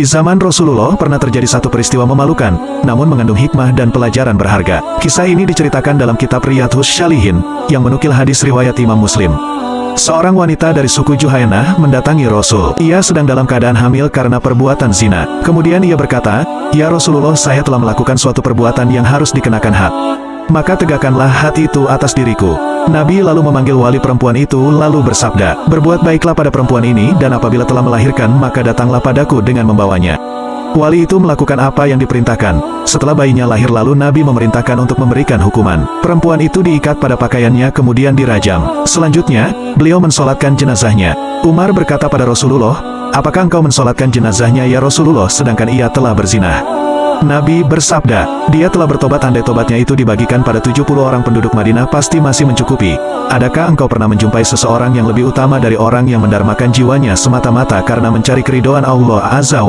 Di zaman Rasulullah pernah terjadi satu peristiwa memalukan, namun mengandung hikmah dan pelajaran berharga. Kisah ini diceritakan dalam kitab Riyadhus Shalihin, yang menukil hadis riwayat Imam Muslim. Seorang wanita dari suku Juhainah mendatangi Rasul. Ia sedang dalam keadaan hamil karena perbuatan zina. Kemudian ia berkata, Ya Rasulullah saya telah melakukan suatu perbuatan yang harus dikenakan had. Maka tegakkanlah hati itu atas diriku. Nabi lalu memanggil wali perempuan itu lalu bersabda, Berbuat baiklah pada perempuan ini dan apabila telah melahirkan maka datanglah padaku dengan membawanya. Wali itu melakukan apa yang diperintahkan. Setelah bayinya lahir lalu Nabi memerintahkan untuk memberikan hukuman. Perempuan itu diikat pada pakaiannya kemudian dirajam. Selanjutnya, beliau mensolatkan jenazahnya. Umar berkata pada Rasulullah, Apakah engkau mensolatkan jenazahnya ya Rasulullah sedangkan ia telah berzinah? Nabi bersabda, dia telah bertobat andai tobatnya itu dibagikan pada 70 orang penduduk Madinah pasti masih mencukupi. Adakah engkau pernah menjumpai seseorang yang lebih utama dari orang yang mendarmakan jiwanya semata-mata karena mencari keridoan Allah Azza